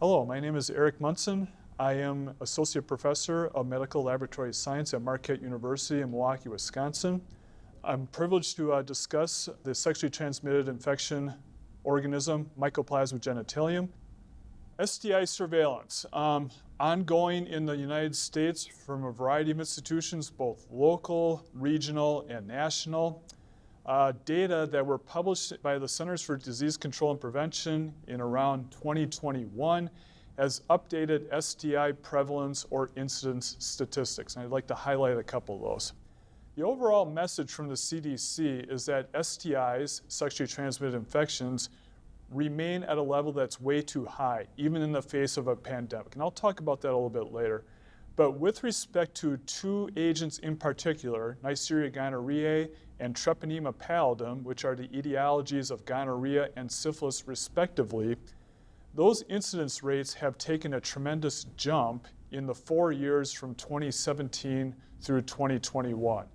Hello, my name is Eric Munson. I am Associate Professor of Medical Laboratory Science at Marquette University in Milwaukee, Wisconsin. I'm privileged to uh, discuss the sexually transmitted infection organism, Mycoplasma genitalium. STI surveillance, um, ongoing in the United States from a variety of institutions, both local, regional, and national. Uh, data that were published by the Centers for Disease Control and Prevention in around 2021 has updated STI prevalence or incidence statistics. And I'd like to highlight a couple of those. The overall message from the CDC is that STIs, sexually transmitted infections, remain at a level that's way too high, even in the face of a pandemic. And I'll talk about that a little bit later. But with respect to two agents in particular, Neisseria gonorrhoeae and Treponema pallidum, which are the etiologies of gonorrhea and syphilis respectively, those incidence rates have taken a tremendous jump in the four years from 2017 through 2021.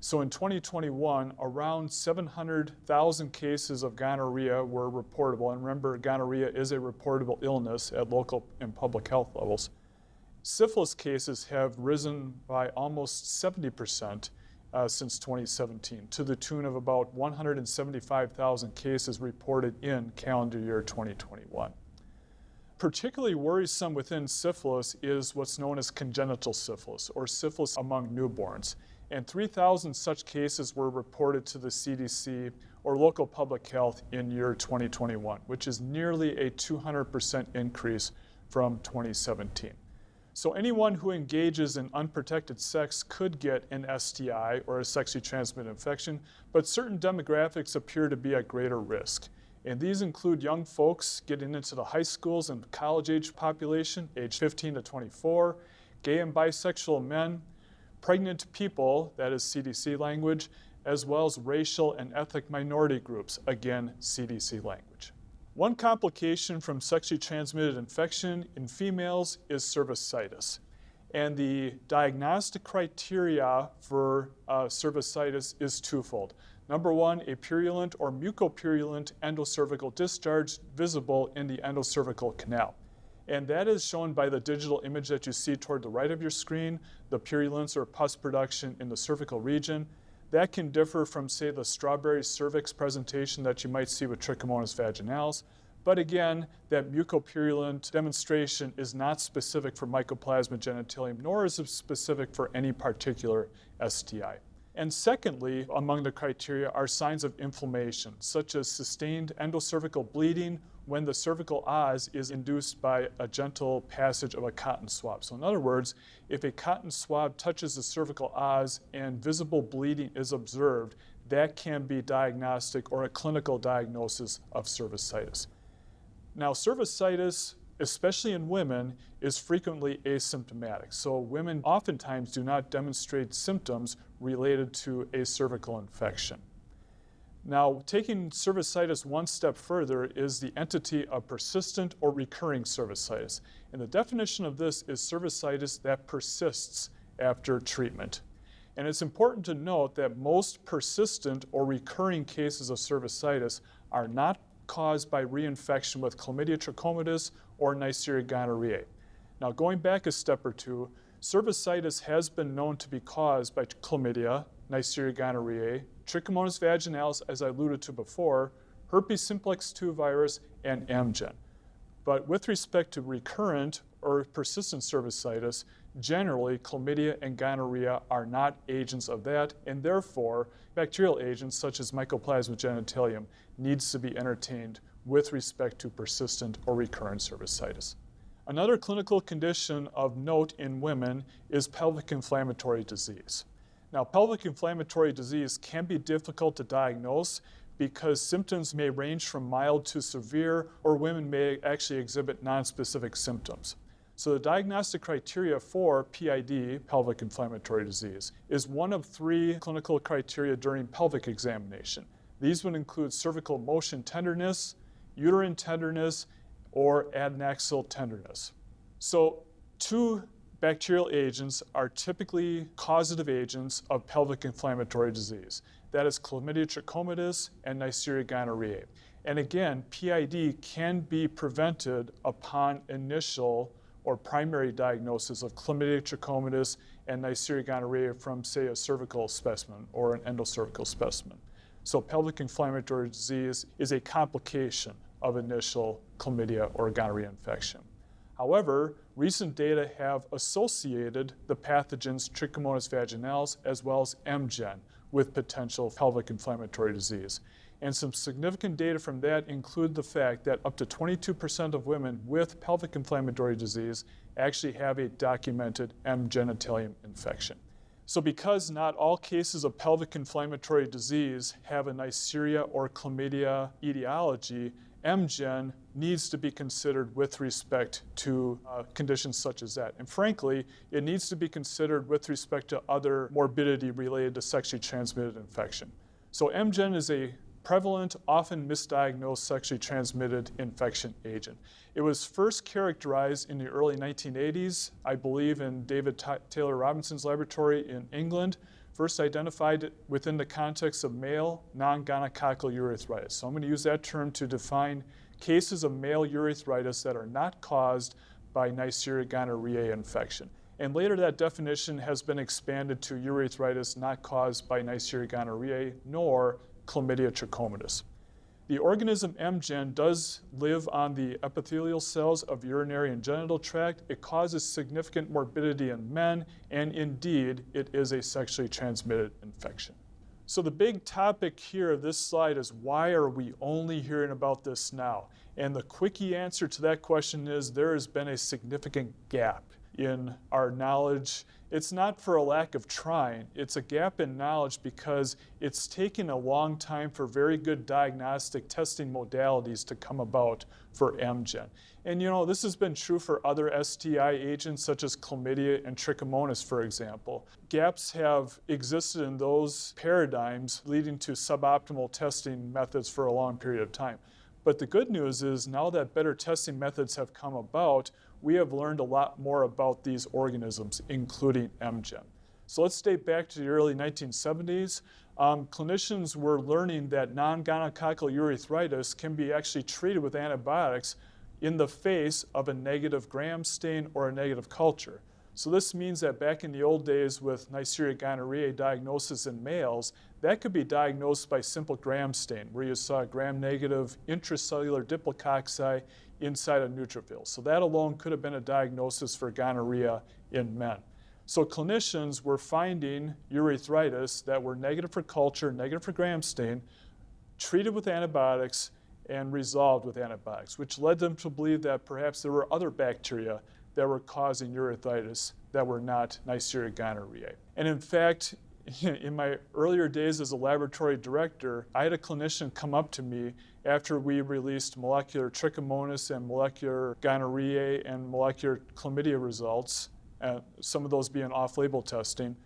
So in 2021, around 700,000 cases of gonorrhea were reportable. And remember, gonorrhea is a reportable illness at local and public health levels. Syphilis cases have risen by almost 70% uh, since 2017, to the tune of about 175,000 cases reported in calendar year 2021. Particularly worrisome within syphilis is what's known as congenital syphilis, or syphilis among newborns and 3,000 such cases were reported to the CDC or local public health in year 2021, which is nearly a 200% increase from 2017. So anyone who engages in unprotected sex could get an STI or a sexually transmitted infection, but certain demographics appear to be at greater risk. And these include young folks getting into the high schools and college age population, age 15 to 24, gay and bisexual men, pregnant people, that is CDC language, as well as racial and ethnic minority groups, again, CDC language. One complication from sexually transmitted infection in females is cervicitis. And the diagnostic criteria for uh, cervicitis is twofold. Number one, a purulent or mucopurulent endocervical discharge visible in the endocervical canal. And that is shown by the digital image that you see toward the right of your screen, the purulence or pus production in the cervical region. That can differ from, say, the strawberry cervix presentation that you might see with Trichomonas vaginalis. But again, that mucopurulent demonstration is not specific for Mycoplasma genitalium, nor is it specific for any particular STI. And secondly, among the criteria are signs of inflammation, such as sustained endocervical bleeding when the cervical os is induced by a gentle passage of a cotton swab. So in other words, if a cotton swab touches the cervical os and visible bleeding is observed, that can be diagnostic or a clinical diagnosis of cervicitis. Now, cervicitis especially in women, is frequently asymptomatic. So women oftentimes do not demonstrate symptoms related to a cervical infection. Now, taking cervicitis one step further is the entity of persistent or recurring cervicitis. And the definition of this is cervicitis that persists after treatment. And it's important to note that most persistent or recurring cases of cervicitis are not caused by reinfection with chlamydia trachomatis or Neisseria gonorrhoeae. Now going back a step or two, cervicitis has been known to be caused by chlamydia, Neisseria gonorrhoeae, Trichomonas vaginalis, as I alluded to before, herpes simplex 2 virus, and MGen. But with respect to recurrent or persistent cervicitis, generally chlamydia and gonorrhea are not agents of that, and therefore bacterial agents such as Mycoplasma genitalium needs to be entertained with respect to persistent or recurrent cervicitis. Another clinical condition of note in women is pelvic inflammatory disease. Now, pelvic inflammatory disease can be difficult to diagnose because symptoms may range from mild to severe, or women may actually exhibit nonspecific symptoms. So the diagnostic criteria for PID, pelvic inflammatory disease, is one of three clinical criteria during pelvic examination. These would include cervical motion tenderness, uterine tenderness, or adnexal tenderness. So two bacterial agents are typically causative agents of pelvic inflammatory disease. That is chlamydia trachomatis and Neisseria gonorrhoeae. And again, PID can be prevented upon initial or primary diagnosis of chlamydia trachomatis and Neisseria gonorrhoeae from, say, a cervical specimen or an endocervical specimen. So pelvic inflammatory disease is a complication of initial chlamydia or gonorrhea infection. However, recent data have associated the pathogens Trichomonas vaginalis as well as MGen with potential pelvic inflammatory disease. And some significant data from that include the fact that up to 22% of women with pelvic inflammatory disease actually have a documented M. genitalium infection. So because not all cases of pelvic inflammatory disease have a Neisseria or chlamydia etiology, MGen needs to be considered with respect to uh, conditions such as that. And frankly, it needs to be considered with respect to other morbidity related to sexually transmitted infection. So MGen is a prevalent, often misdiagnosed sexually transmitted infection agent. It was first characterized in the early 1980s, I believe in David Taylor Robinson's laboratory in England, first identified within the context of male non-gonococcal urethritis. So I'm going to use that term to define cases of male urethritis that are not caused by Neisseria gonorrhoeae infection. And later that definition has been expanded to urethritis not caused by Neisseria gonorrhoeae nor chlamydia trachomatis. The organism MGen does live on the epithelial cells of urinary and genital tract. It causes significant morbidity in men, and indeed, it is a sexually transmitted infection. So the big topic here of this slide is why are we only hearing about this now? And the quickie answer to that question is there has been a significant gap in our knowledge. It's not for a lack of trying, it's a gap in knowledge because it's taken a long time for very good diagnostic testing modalities to come about for MGen. And you know, this has been true for other STI agents such as chlamydia and trichomonas, for example. Gaps have existed in those paradigms leading to suboptimal testing methods for a long period of time. But the good news is now that better testing methods have come about, we have learned a lot more about these organisms, including MGen. So let's date back to the early 1970s. Um, clinicians were learning that non-gonococcal urethritis can be actually treated with antibiotics in the face of a negative gram stain or a negative culture. So this means that back in the old days with Neisseria gonorrhoeae diagnosis in males, that could be diagnosed by simple gram stain, where you saw gram-negative intracellular diplococci inside a neutrophil. So that alone could have been a diagnosis for gonorrhea in men. So clinicians were finding urethritis that were negative for culture, negative for gram stain, treated with antibiotics, and resolved with antibiotics, which led them to believe that perhaps there were other bacteria that were causing urethritis that were not Neisseria gonorrhoeae. And in fact, in my earlier days as a laboratory director, I had a clinician come up to me after we released molecular trichomonas and molecular gonorrhea and molecular chlamydia results, uh, some of those being off-label testing.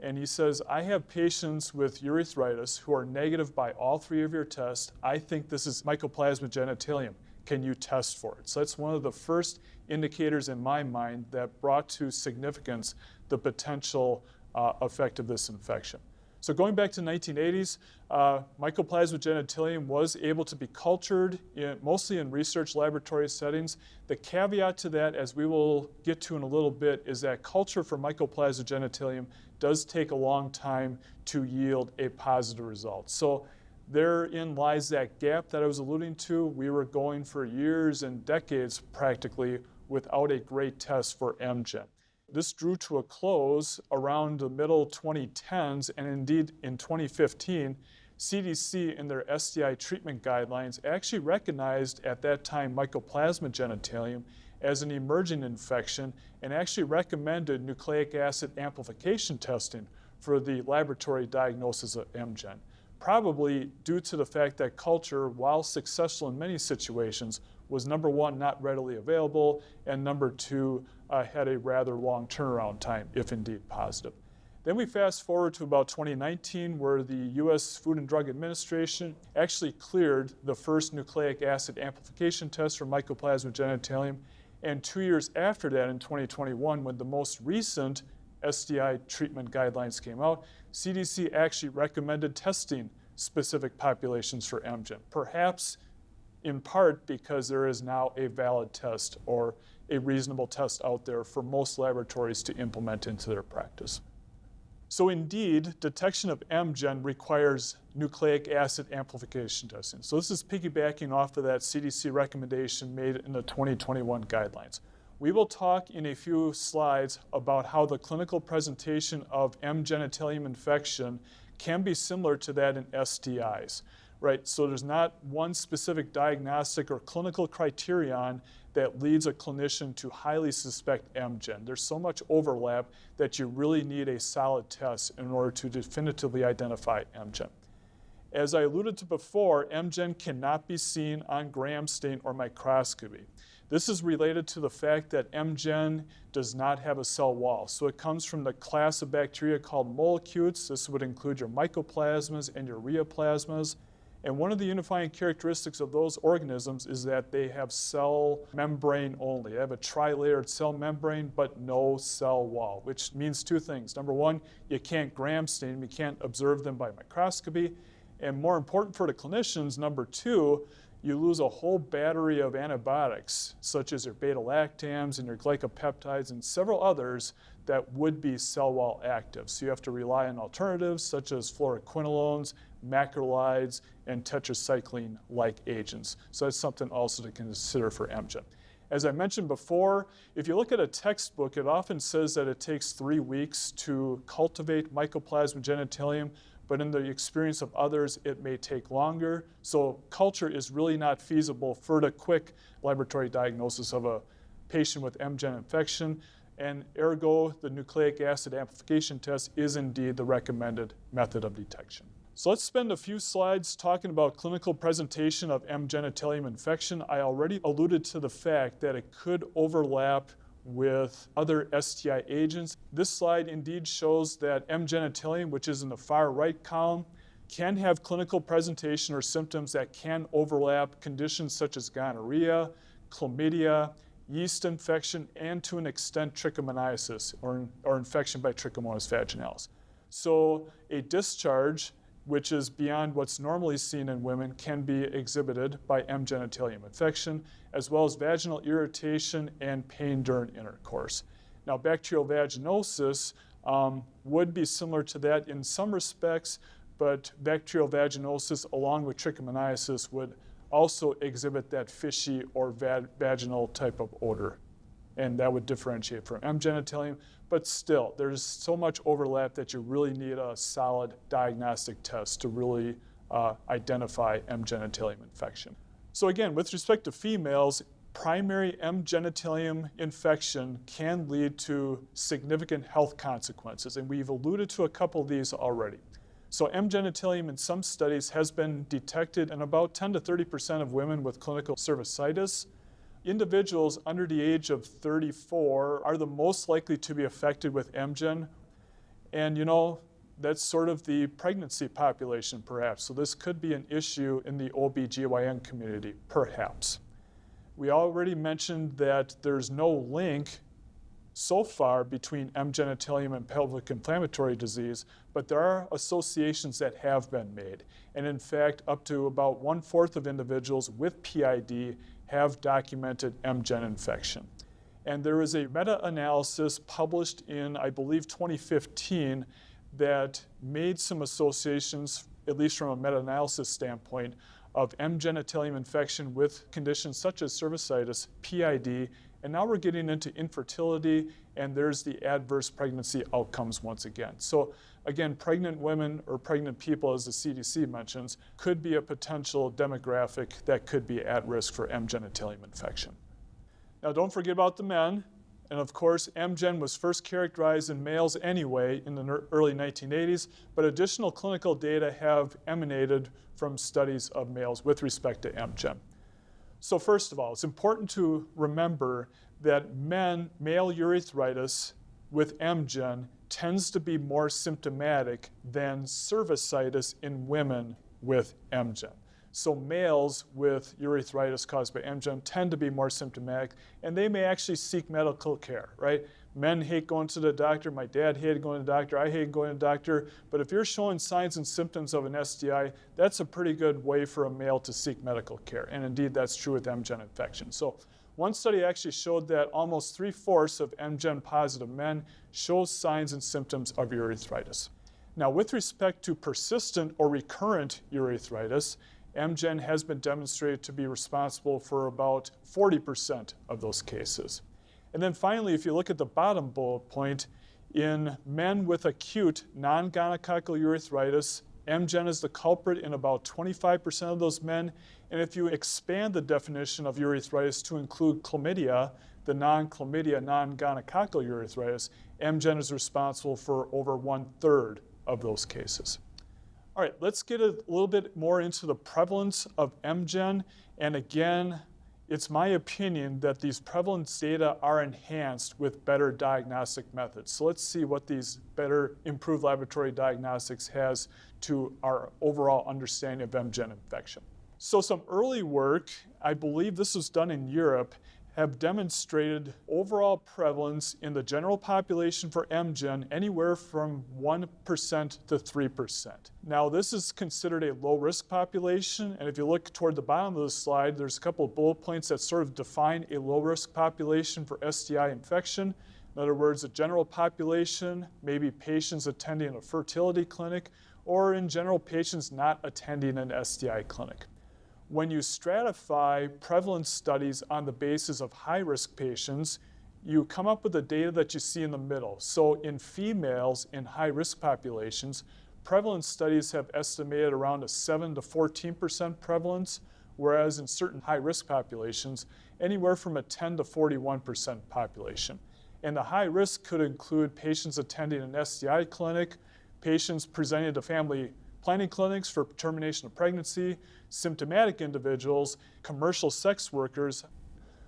And he says, I have patients with urethritis who are negative by all three of your tests. I think this is Mycoplasma genitalium. Can you test for it? So that's one of the first indicators in my mind that brought to significance the potential uh, effect of this infection. So going back to the 1980s, uh, Mycoplasma genitalium was able to be cultured in, mostly in research laboratory settings. The caveat to that, as we will get to in a little bit, is that culture for Mycoplasma genitalium does take a long time to yield a positive result. So therein lies that gap that I was alluding to. We were going for years and decades practically without a great test for MGen. This drew to a close around the middle 2010s, and indeed in 2015, CDC in their STI treatment guidelines actually recognized at that time Mycoplasma genitalium as an emerging infection and actually recommended nucleic acid amplification testing for the laboratory diagnosis of MGen. Probably due to the fact that culture, while successful in many situations, was number one, not readily available, and number two, uh, had a rather long turnaround time, if indeed positive. Then we fast forward to about 2019, where the US Food and Drug Administration actually cleared the first nucleic acid amplification test for Mycoplasma genitalium. And two years after that, in 2021, when the most recent STI treatment guidelines came out, CDC actually recommended testing specific populations for MGen, perhaps in part because there is now a valid test or a reasonable test out there for most laboratories to implement into their practice. So indeed, detection of MGen requires nucleic acid amplification testing. So this is piggybacking off of that CDC recommendation made in the 2021 guidelines. We will talk in a few slides about how the clinical presentation of M. genitalium infection can be similar to that in STIs, right? So there's not one specific diagnostic or clinical criterion that leads a clinician to highly suspect MGen. There's so much overlap that you really need a solid test in order to definitively identify MGen. As I alluded to before, MGen cannot be seen on gram stain or microscopy. This is related to the fact that MGen does not have a cell wall. So it comes from the class of bacteria called mollicutes. This would include your mycoplasmas and your ureaplasmas. And one of the unifying characteristics of those organisms is that they have cell membrane only. They have a tri-layered cell membrane, but no cell wall, which means two things. Number one, you can't gram stain them, you can't observe them by microscopy. And more important for the clinicians, number two, you lose a whole battery of antibiotics, such as your beta-lactams and your glycopeptides and several others that would be cell wall active. So you have to rely on alternatives such as fluoroquinolones, macrolides, and tetracycline-like agents. So that's something also to consider for MGen. As I mentioned before, if you look at a textbook, it often says that it takes three weeks to cultivate Mycoplasma genitalium but in the experience of others, it may take longer. So culture is really not feasible for the quick laboratory diagnosis of a patient with MGen infection, and ergo, the nucleic acid amplification test is indeed the recommended method of detection. So let's spend a few slides talking about clinical presentation of M. genitalium infection. I already alluded to the fact that it could overlap with other STI agents. This slide indeed shows that M. genitalium, which is in the far right column, can have clinical presentation or symptoms that can overlap conditions such as gonorrhea, chlamydia, yeast infection, and to an extent trichomoniasis or, or infection by Trichomonas vaginalis. So a discharge which is beyond what's normally seen in women, can be exhibited by M. genitalium infection, as well as vaginal irritation and pain during intercourse. Now, bacterial vaginosis um, would be similar to that in some respects, but bacterial vaginosis along with trichomoniasis would also exhibit that fishy or va vaginal type of odor. And that would differentiate from M. genitalium. But still, there's so much overlap that you really need a solid diagnostic test to really uh, identify M. genitalium infection. So again, with respect to females, primary M. genitalium infection can lead to significant health consequences, and we've alluded to a couple of these already. So M. genitalium in some studies has been detected in about 10 to 30% of women with clinical cervicitis, individuals under the age of 34 are the most likely to be affected with MGen. And you know, that's sort of the pregnancy population perhaps. So this could be an issue in the OBGYN community, perhaps. We already mentioned that there's no link so far between M. genitalium and pelvic inflammatory disease, but there are associations that have been made. And in fact, up to about one-fourth of individuals with PID have documented MGen infection. And there is a meta-analysis published in, I believe, 2015 that made some associations, at least from a meta-analysis standpoint, of M. genitalium infection with conditions such as cervicitis, PID, and now we're getting into infertility, and there's the adverse pregnancy outcomes once again. So again, pregnant women or pregnant people, as the CDC mentions, could be a potential demographic that could be at risk for M. genitalium infection. Now don't forget about the men. And of course, MGen was first characterized in males anyway in the early 1980s, but additional clinical data have emanated from studies of males with respect to MGen. So first of all, it's important to remember that men, male urethritis with MGen tends to be more symptomatic than cervicitis in women with MGen. So males with urethritis caused by MGen tend to be more symptomatic, and they may actually seek medical care, right? Men hate going to the doctor. My dad hated going to the doctor. I hate going to the doctor. But if you're showing signs and symptoms of an STI, that's a pretty good way for a male to seek medical care. And indeed, that's true with MGen infection. So one study actually showed that almost three-fourths of MGen positive men show signs and symptoms of urethritis. Now, with respect to persistent or recurrent urethritis, MGen has been demonstrated to be responsible for about 40% of those cases. And then finally, if you look at the bottom bullet point, in men with acute non-gonococcal urethritis, MGen is the culprit in about 25% of those men. And if you expand the definition of urethritis to include chlamydia, the non-chlamydia, non-gonococcal urethritis, MGen is responsible for over one third of those cases. All right, let's get a little bit more into the prevalence of MGen. And again, it's my opinion that these prevalence data are enhanced with better diagnostic methods. So let's see what these better improved laboratory diagnostics has to our overall understanding of MGen infection. So some early work, I believe this was done in Europe, have demonstrated overall prevalence in the general population for MGen anywhere from 1% to 3%. Now, this is considered a low risk population, and if you look toward the bottom of the slide, there's a couple of bullet points that sort of define a low risk population for STI infection. In other words, a general population, maybe patients attending a fertility clinic, or in general, patients not attending an STI clinic when you stratify prevalence studies on the basis of high-risk patients, you come up with the data that you see in the middle. So in females in high-risk populations, prevalence studies have estimated around a 7 to 14% prevalence, whereas in certain high-risk populations, anywhere from a 10 to 41% population. And the high risk could include patients attending an STI clinic, patients presenting to family planning clinics for termination of pregnancy, symptomatic individuals, commercial sex workers.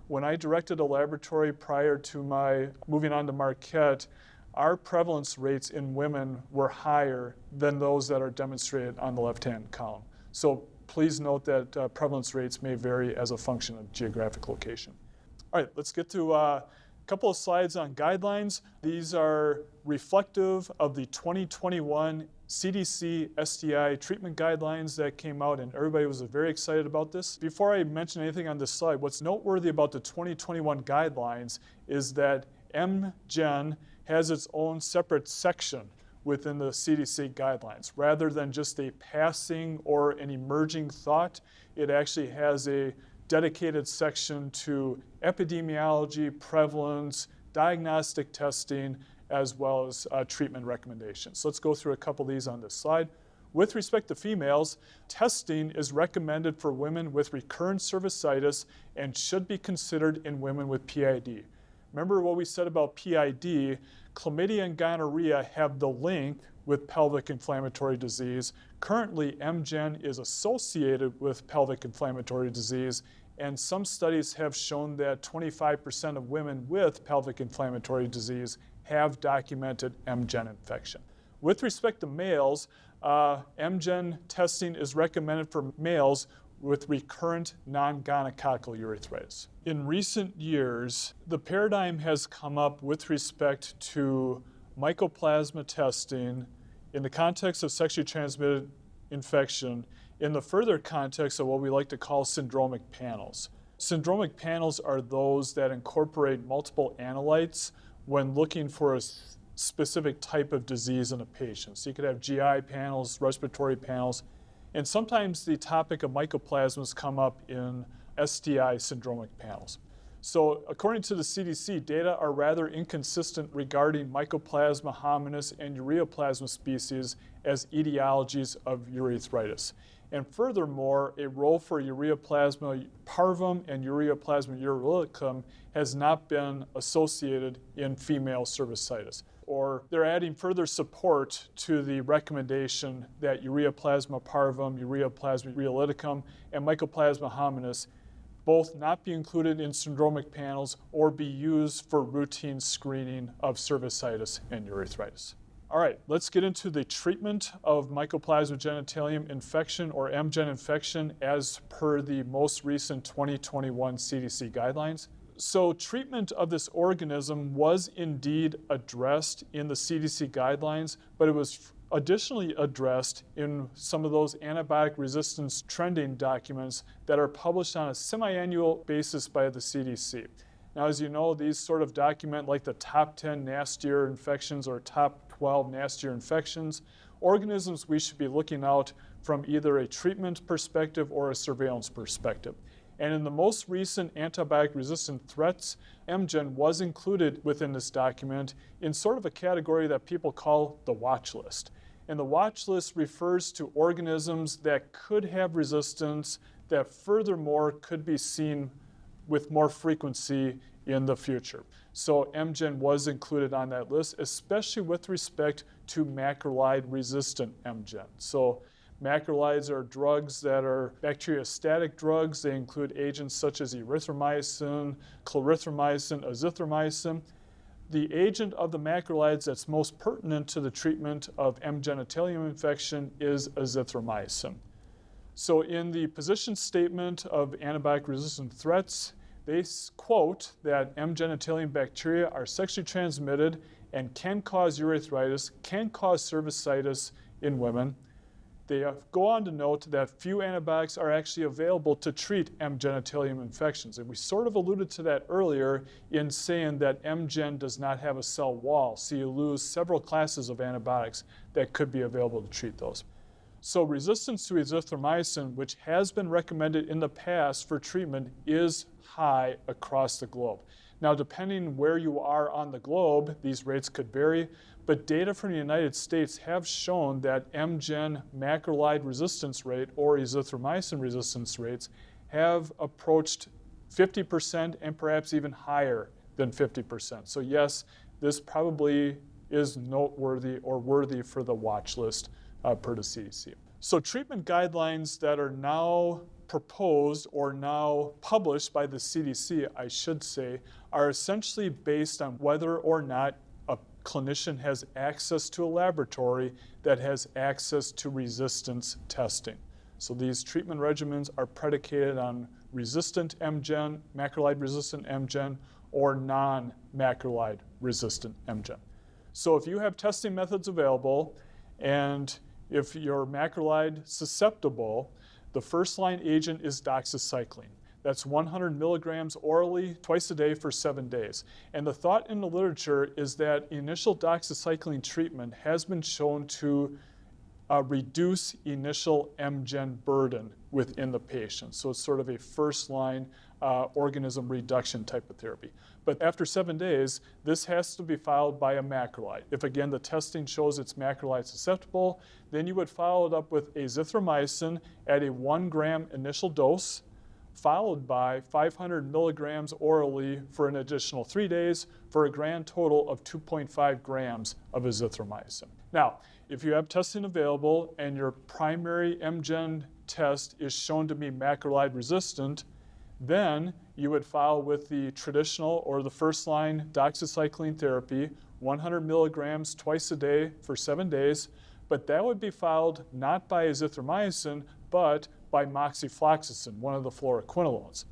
When I directed a laboratory prior to my moving on to Marquette, our prevalence rates in women were higher than those that are demonstrated on the left-hand column. So please note that uh, prevalence rates may vary as a function of geographic location. All right, let's get to uh, couple of slides on guidelines. These are reflective of the 2021 CDC STI treatment guidelines that came out, and everybody was very excited about this. Before I mention anything on this slide, what's noteworthy about the 2021 guidelines is that MGen has its own separate section within the CDC guidelines. Rather than just a passing or an emerging thought, it actually has a dedicated section to epidemiology, prevalence, diagnostic testing, as well as uh, treatment recommendations. So let's go through a couple of these on this slide. With respect to females, testing is recommended for women with recurrent cervicitis and should be considered in women with PID. Remember what we said about PID, chlamydia and gonorrhea have the link with pelvic inflammatory disease. Currently, MGen is associated with pelvic inflammatory disease, and some studies have shown that 25% of women with pelvic inflammatory disease have documented MGen infection. With respect to males, uh, MGen testing is recommended for males with recurrent non-gonococcal urethritis. In recent years, the paradigm has come up with respect to mycoplasma testing in the context of sexually transmitted infection in the further context of what we like to call syndromic panels. Syndromic panels are those that incorporate multiple analytes when looking for a specific type of disease in a patient. So you could have GI panels, respiratory panels, and sometimes the topic of mycoplasmas come up in STI syndromic panels. So according to the CDC, data are rather inconsistent regarding Mycoplasma hominis and ureaplasma species as etiologies of urethritis. And furthermore, a role for ureaplasma parvum and ureaplasma urealyticum has not been associated in female cervicitis. Or they're adding further support to the recommendation that ureaplasma parvum, ureaplasma urealyticum, and mycoplasma hominis both not be included in syndromic panels or be used for routine screening of cervicitis and urethritis. All right, let's get into the treatment of Mycoplasma genitalium infection or MGen infection as per the most recent 2021 CDC guidelines. So treatment of this organism was indeed addressed in the CDC guidelines, but it was additionally addressed in some of those antibiotic resistance trending documents that are published on a semi-annual basis by the CDC. Now, as you know, these sort of document like the top 10 nastier infections or top 12 nastier infections, organisms we should be looking out from either a treatment perspective or a surveillance perspective. And in the most recent antibiotic resistant threats, MGen was included within this document in sort of a category that people call the watch list. And the watch list refers to organisms that could have resistance that furthermore could be seen with more frequency in the future. So MGen was included on that list, especially with respect to macrolide resistant MGen. So macrolides are drugs that are bacteriostatic drugs. They include agents such as erythromycin, clarithromycin, azithromycin. The agent of the macrolides that's most pertinent to the treatment of M. genitalium infection is azithromycin. So in the position statement of antibiotic resistant threats, they quote that M. genitalium bacteria are sexually transmitted and can cause urethritis, can cause cervicitis in women. They go on to note that few antibiotics are actually available to treat M. genitalium infections. And we sort of alluded to that earlier in saying that M. gen does not have a cell wall, so you lose several classes of antibiotics that could be available to treat those. So resistance to azithromycin, which has been recommended in the past for treatment, is high across the globe. Now, depending where you are on the globe, these rates could vary, but data from the United States have shown that MGen macrolide resistance rate or azithromycin resistance rates have approached 50% and perhaps even higher than 50%. So yes, this probably is noteworthy or worthy for the watch list uh, per the CDC. So treatment guidelines that are now proposed or now published by the CDC, I should say, are essentially based on whether or not clinician has access to a laboratory that has access to resistance testing. So these treatment regimens are predicated on resistant MGen, macrolide resistant MGen, or non-macrolide resistant MGen. So if you have testing methods available and if you're macrolide susceptible, the first line agent is doxycycline. That's 100 milligrams orally twice a day for seven days. And the thought in the literature is that initial doxycycline treatment has been shown to uh, reduce initial MGen burden within the patient. So it's sort of a first line uh, organism reduction type of therapy. But after seven days, this has to be followed by a macrolide. If again the testing shows it's macrolide susceptible, then you would follow it up with azithromycin at a one gram initial dose, followed by 500 milligrams orally for an additional three days for a grand total of 2.5 grams of azithromycin. Now, if you have testing available and your primary MGen test is shown to be macrolide resistant, then you would follow with the traditional or the first line doxycycline therapy, 100 milligrams twice a day for seven days, but that would be followed not by azithromycin, but by moxifloxacin, one of the fluoroquinolones.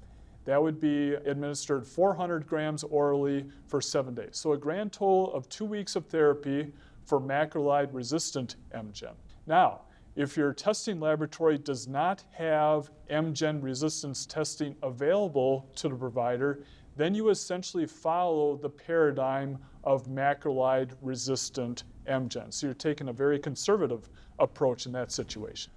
That would be administered 400 grams orally for seven days. So a grand total of two weeks of therapy for macrolide resistant MGen. Now, if your testing laboratory does not have MGen resistance testing available to the provider, then you essentially follow the paradigm of macrolide resistant MGen. So you're taking a very conservative approach in that situation.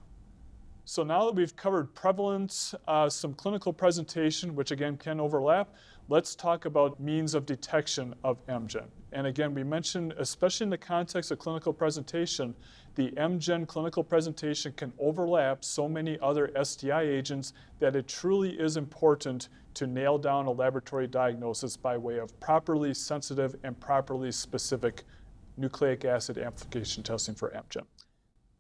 So now that we've covered prevalence, uh, some clinical presentation, which again can overlap, let's talk about means of detection of MGen. And again, we mentioned, especially in the context of clinical presentation, the MGen clinical presentation can overlap so many other STI agents that it truly is important to nail down a laboratory diagnosis by way of properly sensitive and properly specific nucleic acid amplification testing for MGen.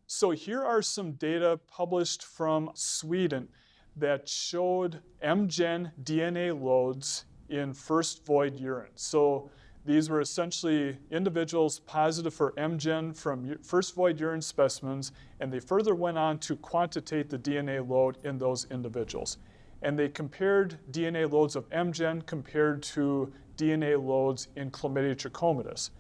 So here are some data published from Sweden that showed MGen DNA loads in first void urine. So These were essentially individuals positive for MGen from first void urine specimens, and they further went on to quantitate the DNA load in those individuals. And they compared DNA loads of MGen compared to DNA loads in Chlamydia trachomatis.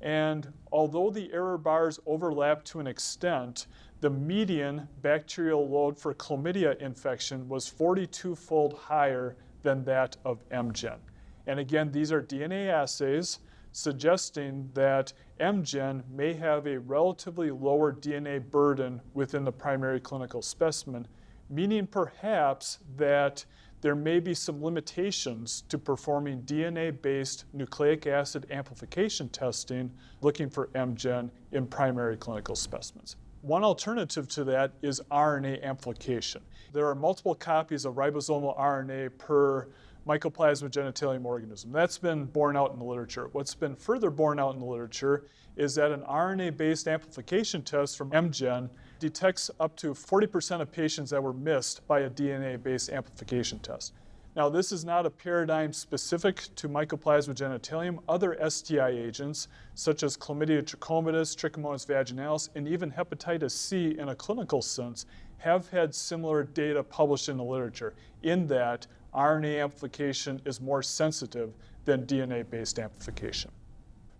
And although the error bars overlap to an extent, the median bacterial load for chlamydia infection was 42 fold higher than that of MGen. And again, these are DNA assays suggesting that MGen may have a relatively lower DNA burden within the primary clinical specimen, meaning perhaps that there may be some limitations to performing DNA-based nucleic acid amplification testing looking for MGen in primary clinical specimens. One alternative to that is RNA amplification. There are multiple copies of ribosomal RNA per Mycoplasma genitalium organism. That's been borne out in the literature. What's been further borne out in the literature is that an RNA-based amplification test from MGen detects up to 40% of patients that were missed by a DNA-based amplification test. Now, this is not a paradigm specific to Mycoplasma genitalium. Other STI agents, such as Chlamydia trachomatis, Trichomonas vaginalis, and even hepatitis C in a clinical sense, have had similar data published in the literature in that RNA amplification is more sensitive than DNA-based amplification.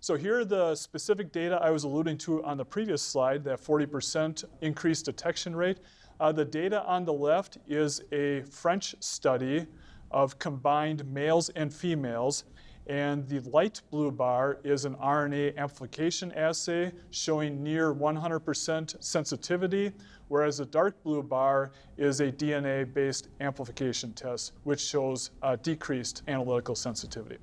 So here are the specific data I was alluding to on the previous slide, that 40% increased detection rate. Uh, the data on the left is a French study of combined males and females. And the light blue bar is an RNA amplification assay showing near 100% sensitivity, whereas the dark blue bar is a DNA-based amplification test, which shows uh, decreased analytical sensitivity.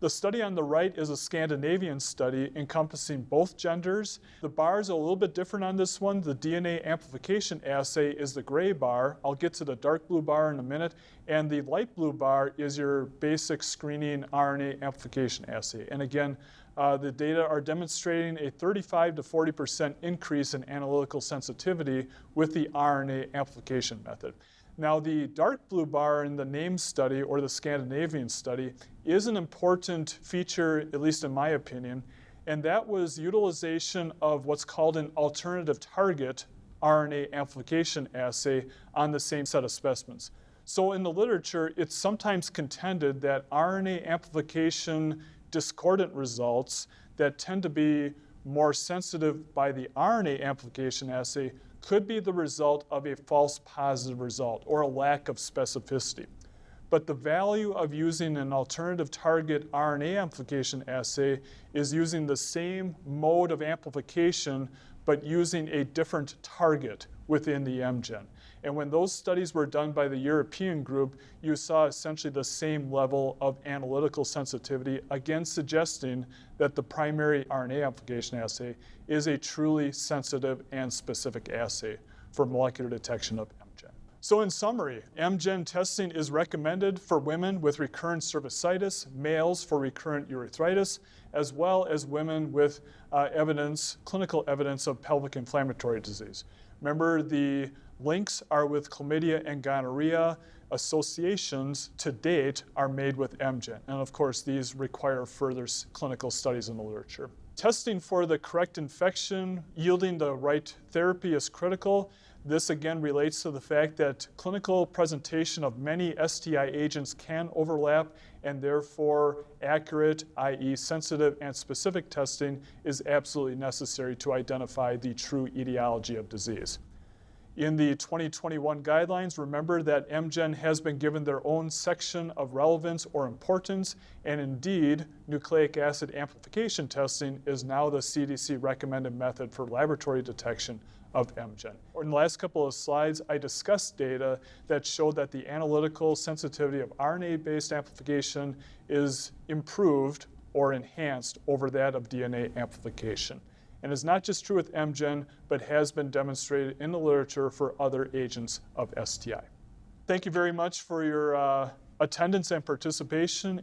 The study on the right is a Scandinavian study encompassing both genders. The bars are a little bit different on this one. The DNA amplification assay is the gray bar. I'll get to the dark blue bar in a minute. And the light blue bar is your basic screening RNA amplification assay. And again, uh, the data are demonstrating a 35 to 40% increase in analytical sensitivity with the RNA amplification method. Now, the dark blue bar in the NAME study or the Scandinavian study is an important feature, at least in my opinion, and that was utilization of what's called an alternative target RNA amplification assay on the same set of specimens. So in the literature, it's sometimes contended that RNA amplification discordant results that tend to be more sensitive by the RNA amplification assay could be the result of a false positive result or a lack of specificity. But the value of using an alternative target RNA amplification assay is using the same mode of amplification but using a different target within the MGen. And when those studies were done by the European group, you saw essentially the same level of analytical sensitivity, again suggesting that the primary RNA amplification assay is a truly sensitive and specific assay for molecular detection of MGen. So in summary, MGen testing is recommended for women with recurrent cervicitis, males for recurrent urethritis, as well as women with uh, evidence, clinical evidence of pelvic inflammatory disease. Remember, the links are with chlamydia and gonorrhea. Associations to date are made with MGen. And of course, these require further clinical studies in the literature. Testing for the correct infection, yielding the right therapy is critical. This again relates to the fact that clinical presentation of many STI agents can overlap and therefore accurate, i.e. sensitive and specific testing is absolutely necessary to identify the true etiology of disease. In the 2021 guidelines, remember that MGen has been given their own section of relevance or importance, and indeed, nucleic acid amplification testing is now the CDC recommended method for laboratory detection of MGen. In the last couple of slides, I discussed data that showed that the analytical sensitivity of RNA-based amplification is improved or enhanced over that of DNA amplification and is not just true with MGen, but has been demonstrated in the literature for other agents of STI. Thank you very much for your uh, attendance and participation.